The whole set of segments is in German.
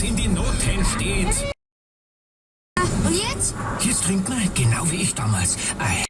was in den Noten steht. Und jetzt? Jetzt trink mal, genau wie ich damals. Ei.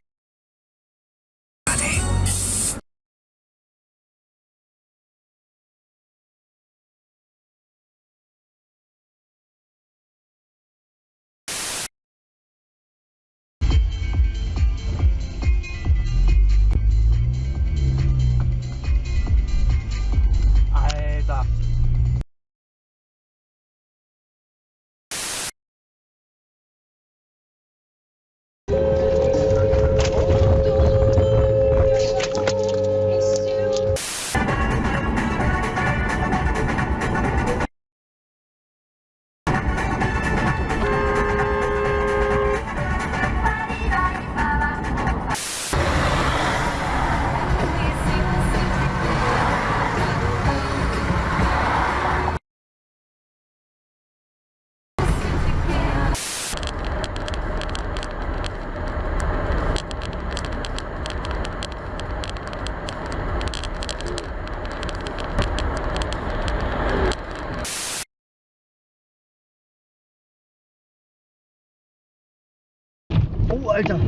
Alter.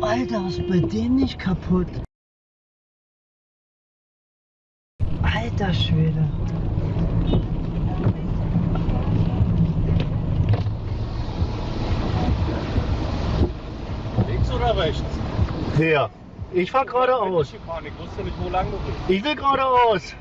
Alter, was ist bei dem nicht kaputt? Alter Schwede. Links oder rechts? Wer? Ich fahr geradeaus. Ich wusste nicht, wo lang du bist. Ich will geradeaus.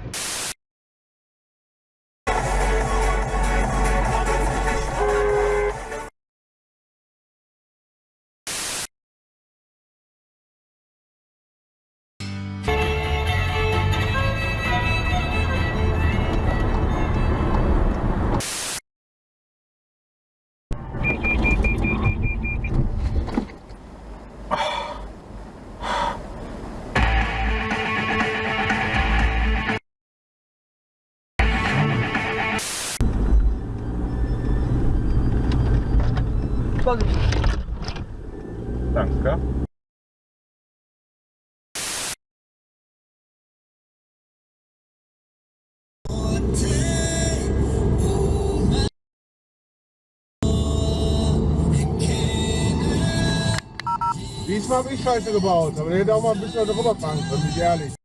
Habe ich Scheiße gebaut, aber der hätte auch mal ein bisschen drüber fahren können, bin ich ehrlich.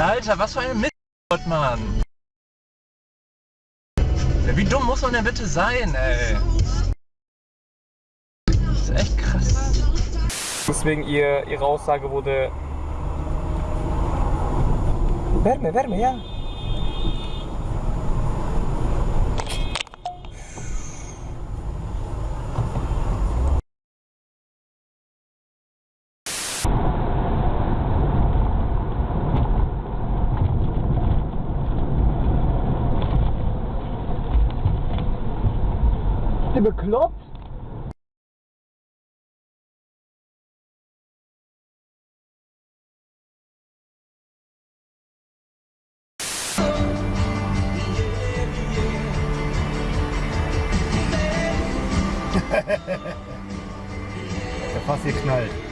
Alter, was für ein Mist, Mann. Wie dumm muss man denn bitte sein, ey? Das ist echt krass. Deswegen ihr, ihre Aussage wurde. Wärme, Wärme, ja. Ist ihr bekloppt? Der fast geknallt.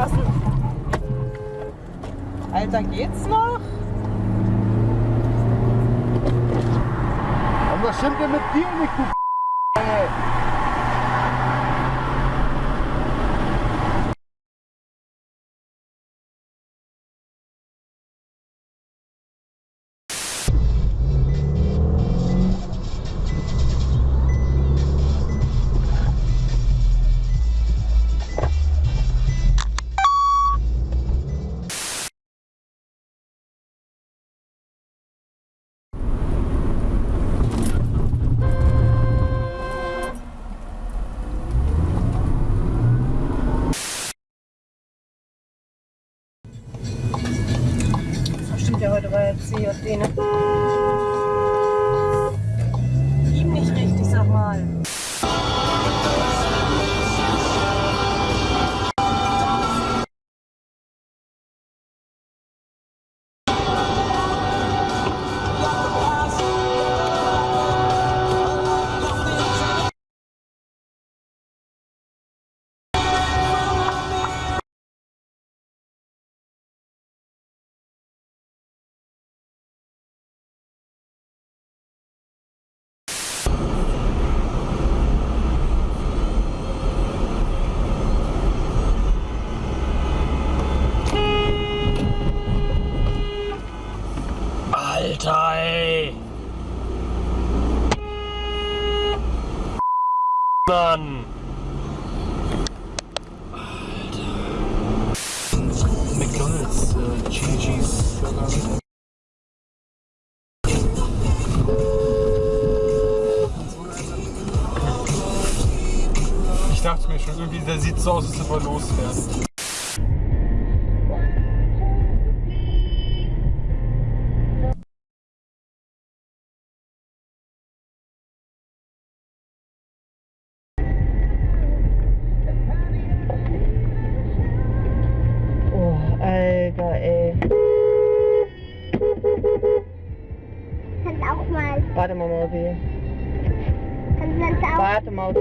Was? Alter, geht's noch? Und was stimmt denn mit dir nicht, du Mann. McDonalds, äh, Chili Cheese. Ich dachte mir schon, irgendwie, der sieht so aus, als ob er losfährt. Warte mal, Mausi. Kannst du das auch? Warte, Mausi.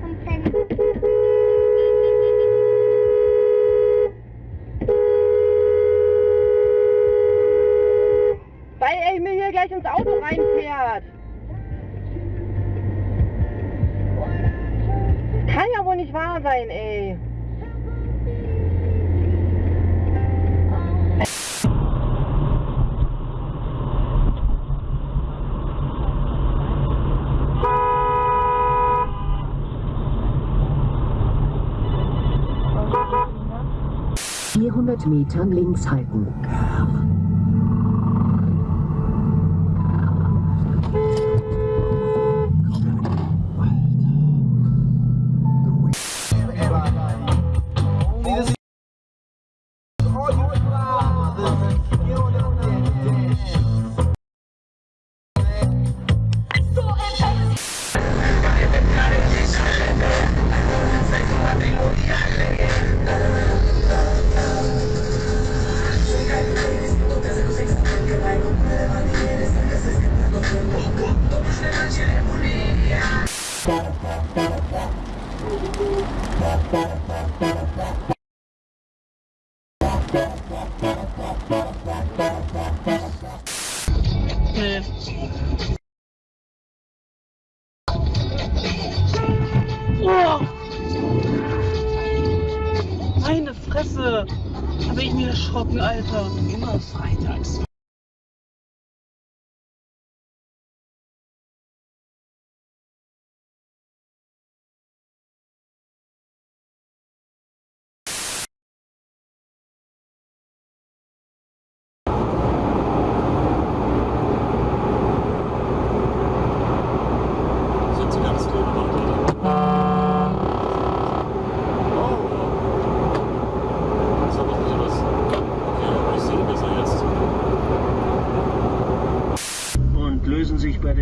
Kommt dann. Weil er mir hier gleich ins Auto reinfährt. Kann ja wohl nicht wahr sein, ey. Metern links halten. Meine Fresse! Bin ich mir erschrocken, Alter. Immer freitags. Sind Sie ganz klar Das war doch nicht was. Okay, aber ich sehe besser jetzt. und lösen sich bei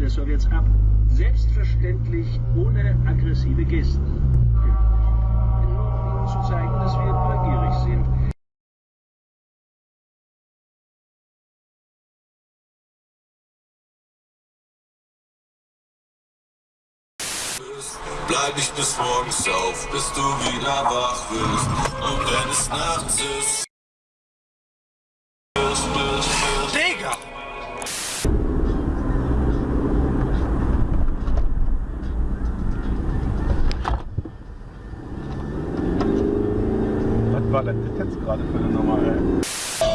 der Sowjets ab. Selbstverständlich ohne aggressive Gesten. Nur um ihnen zu zeigen, dass wir neugierig sind. Bleib ich bis morgens auf, bis du wieder wach wirst. Und wenn es nachts ist. Jetzt gerade für eine Nummer, ey?